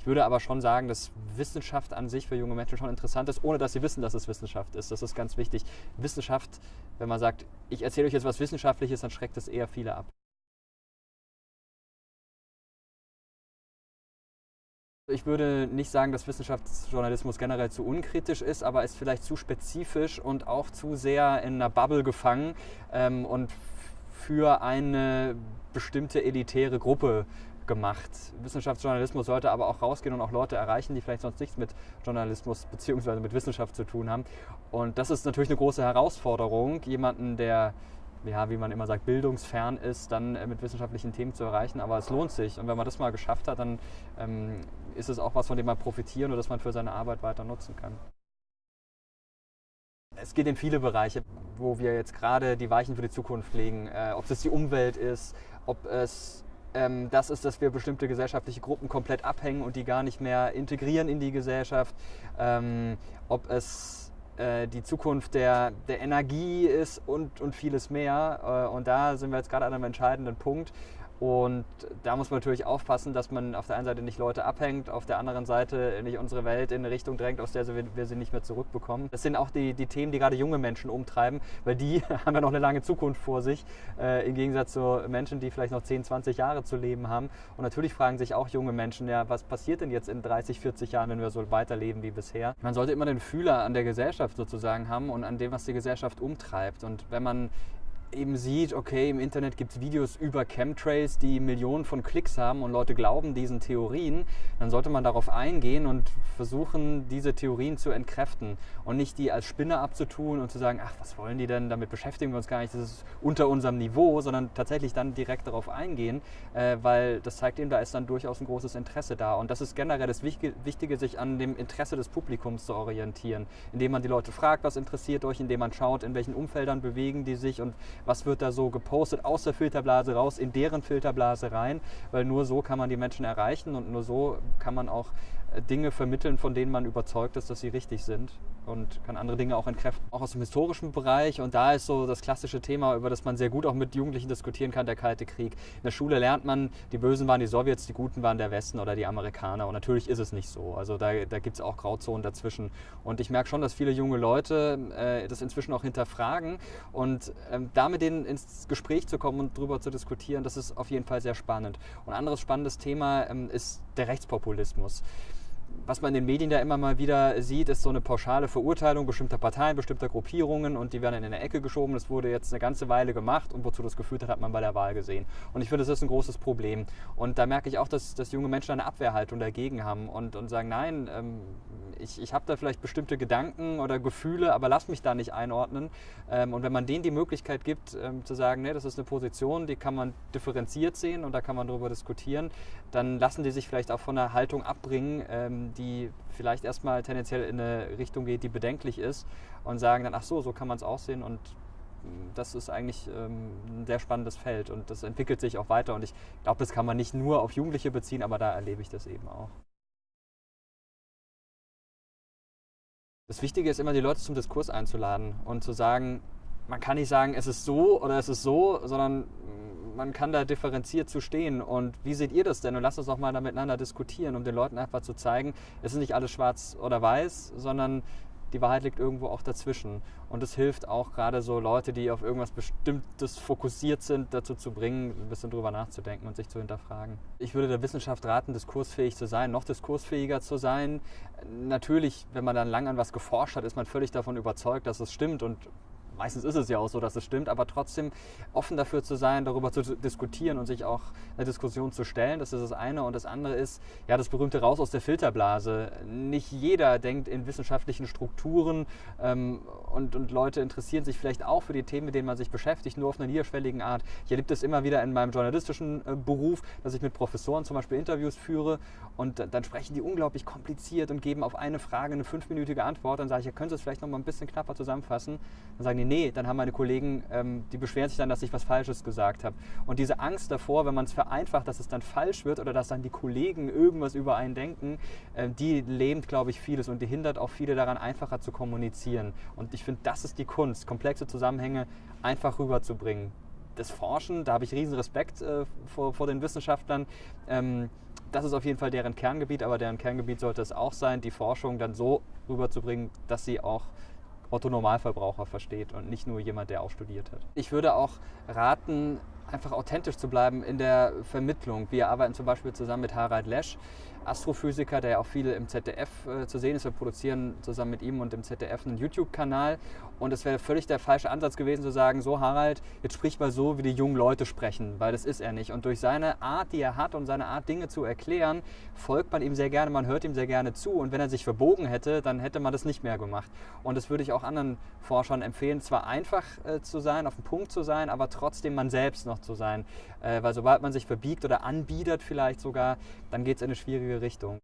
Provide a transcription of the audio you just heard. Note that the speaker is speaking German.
Ich würde aber schon sagen, dass Wissenschaft an sich für junge Menschen schon interessant ist, ohne dass sie wissen, dass es Wissenschaft ist. Das ist ganz wichtig. Wissenschaft, wenn man sagt, ich erzähle euch jetzt was Wissenschaftliches, dann schreckt es eher viele ab. Ich würde nicht sagen, dass Wissenschaftsjournalismus generell zu unkritisch ist, aber ist vielleicht zu spezifisch und auch zu sehr in einer Bubble gefangen ähm, und für eine bestimmte elitäre Gruppe gemacht. Wissenschaftsjournalismus sollte aber auch rausgehen und auch Leute erreichen, die vielleicht sonst nichts mit Journalismus bzw. mit Wissenschaft zu tun haben. Und das ist natürlich eine große Herausforderung, jemanden, der ja, wie man immer sagt, bildungsfern ist, dann äh, mit wissenschaftlichen Themen zu erreichen. Aber es lohnt sich. Und wenn man das mal geschafft hat, dann ähm, ist es auch was, von dem man profitieren oder das man für seine Arbeit weiter nutzen kann. Es geht in viele Bereiche, wo wir jetzt gerade die Weichen für die Zukunft legen. Äh, ob es die Umwelt ist, ob es ähm, das ist, dass wir bestimmte gesellschaftliche Gruppen komplett abhängen und die gar nicht mehr integrieren in die Gesellschaft. Ähm, ob es äh, die Zukunft der, der Energie ist und, und vieles mehr. Äh, und da sind wir jetzt gerade an einem entscheidenden Punkt. Und da muss man natürlich aufpassen, dass man auf der einen Seite nicht Leute abhängt, auf der anderen Seite nicht unsere Welt in eine Richtung drängt, aus der wir sie nicht mehr zurückbekommen. Das sind auch die, die Themen, die gerade junge Menschen umtreiben, weil die haben ja noch eine lange Zukunft vor sich, äh, im Gegensatz zu Menschen, die vielleicht noch 10, 20 Jahre zu leben haben. Und natürlich fragen sich auch junge Menschen, ja, was passiert denn jetzt in 30, 40 Jahren, wenn wir so weiterleben wie bisher? Man sollte immer den Fühler an der Gesellschaft sozusagen haben und an dem, was die Gesellschaft umtreibt. Und wenn man eben sieht, okay, im Internet gibt es Videos über Chemtrails, die Millionen von Klicks haben und Leute glauben diesen Theorien, dann sollte man darauf eingehen und versuchen, diese Theorien zu entkräften und nicht die als Spinne abzutun und zu sagen, ach, was wollen die denn, damit beschäftigen wir uns gar nicht, das ist unter unserem Niveau, sondern tatsächlich dann direkt darauf eingehen, äh, weil das zeigt eben, da ist dann durchaus ein großes Interesse da. Und das ist generell das Wichtige, sich an dem Interesse des Publikums zu orientieren, indem man die Leute fragt, was interessiert euch, indem man schaut, in welchen Umfeldern bewegen die sich und was wird da so gepostet aus der Filterblase raus, in deren Filterblase rein, weil nur so kann man die Menschen erreichen und nur so kann man auch äh, Dinge vermitteln, von denen man überzeugt ist, dass sie richtig sind und kann andere Dinge auch entkräften. Auch aus dem historischen Bereich und da ist so das klassische Thema, über das man sehr gut auch mit Jugendlichen diskutieren kann, der Kalte Krieg. In der Schule lernt man, die Bösen waren die Sowjets, die Guten waren der Westen oder die Amerikaner und natürlich ist es nicht so. Also da, da gibt es auch Grauzonen dazwischen und ich merke schon, dass viele junge Leute äh, das inzwischen auch hinterfragen und ähm, da mit denen ins Gespräch zu kommen und darüber zu diskutieren, das ist auf jeden Fall sehr spannend. Und ein anderes spannendes Thema ähm, ist der Rechtspopulismus was man in den Medien da immer mal wieder sieht, ist so eine pauschale Verurteilung bestimmter Parteien, bestimmter Gruppierungen und die werden in eine Ecke geschoben. Das wurde jetzt eine ganze Weile gemacht und wozu das geführt hat, hat man bei der Wahl gesehen. Und ich finde, das ist ein großes Problem. Und da merke ich auch, dass, dass junge Menschen eine Abwehrhaltung dagegen haben und, und sagen, nein, ähm, ich, ich habe da vielleicht bestimmte Gedanken oder Gefühle, aber lass mich da nicht einordnen. Ähm, und wenn man denen die Möglichkeit gibt, ähm, zu sagen, nee, das ist eine Position, die kann man differenziert sehen und da kann man darüber diskutieren, dann lassen die sich vielleicht auch von einer Haltung abbringen, ähm, die vielleicht erstmal tendenziell in eine Richtung geht, die bedenklich ist und sagen dann, ach so, so kann man es auch sehen und mm, das ist eigentlich ähm, ein sehr spannendes Feld und das entwickelt sich auch weiter und ich glaube, das kann man nicht nur auf Jugendliche beziehen, aber da erlebe ich das eben auch. Das Wichtige ist immer, die Leute zum Diskurs einzuladen und zu sagen, man kann nicht sagen, es ist so oder es ist so, sondern man kann da differenziert zu stehen. Und wie seht ihr das denn? Und lasst uns doch mal da miteinander diskutieren, um den Leuten einfach zu zeigen, es ist nicht alles schwarz oder weiß, sondern die Wahrheit liegt irgendwo auch dazwischen. Und es hilft auch gerade so Leute, die auf irgendwas Bestimmtes fokussiert sind, dazu zu bringen, ein bisschen drüber nachzudenken und sich zu hinterfragen. Ich würde der Wissenschaft raten, diskursfähig zu sein, noch diskursfähiger zu sein. Natürlich, wenn man dann lang an was geforscht hat, ist man völlig davon überzeugt, dass es stimmt und meistens ist es ja auch so, dass es stimmt, aber trotzdem offen dafür zu sein, darüber zu diskutieren und sich auch eine Diskussion zu stellen, das ist das eine. Und das andere ist, ja, das berühmte Raus aus der Filterblase. Nicht jeder denkt in wissenschaftlichen Strukturen ähm, und, und Leute interessieren sich vielleicht auch für die Themen, mit denen man sich beschäftigt, nur auf einer niederschwelligen Art. Ich erlebe das immer wieder in meinem journalistischen äh, Beruf, dass ich mit Professoren zum Beispiel Interviews führe und dann sprechen die unglaublich kompliziert und geben auf eine Frage eine fünfminütige Antwort. Dann sage ich, ja, können Sie es vielleicht noch mal ein bisschen knapper zusammenfassen? Dann sagen die, nee, dann haben meine Kollegen, ähm, die beschweren sich dann, dass ich was Falsches gesagt habe. Und diese Angst davor, wenn man es vereinfacht, dass es dann falsch wird oder dass dann die Kollegen irgendwas über einen denken, äh, die lähmt, glaube ich, vieles und die hindert auch viele daran, einfacher zu kommunizieren. Und ich finde, das ist die Kunst, komplexe Zusammenhänge einfach rüberzubringen. Das Forschen, da habe ich riesen Respekt äh, vor, vor den Wissenschaftlern. Ähm, das ist auf jeden Fall deren Kerngebiet, aber deren Kerngebiet sollte es auch sein, die Forschung dann so rüberzubringen, dass sie auch Otto Normalverbraucher versteht und nicht nur jemand, der auch studiert hat. Ich würde auch raten, einfach authentisch zu bleiben in der Vermittlung. Wir arbeiten zum Beispiel zusammen mit Harald Lesch, Astrophysiker, der ja auch viel im ZDF äh, zu sehen ist. Wir produzieren zusammen mit ihm und dem ZDF einen YouTube-Kanal. Und es wäre völlig der falsche Ansatz gewesen zu sagen, so Harald, jetzt sprich mal so, wie die jungen Leute sprechen, weil das ist er nicht. Und durch seine Art, die er hat und seine Art, Dinge zu erklären, folgt man ihm sehr gerne, man hört ihm sehr gerne zu. Und wenn er sich verbogen hätte, dann hätte man das nicht mehr gemacht. Und das würde ich auch anderen Forschern empfehlen, zwar einfach äh, zu sein, auf dem Punkt zu sein, aber trotzdem man selbst noch zu sein. Äh, weil sobald man sich verbiegt oder anbietet vielleicht sogar, dann geht es in eine schwierige Richtung.